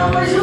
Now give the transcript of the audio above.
Não, mas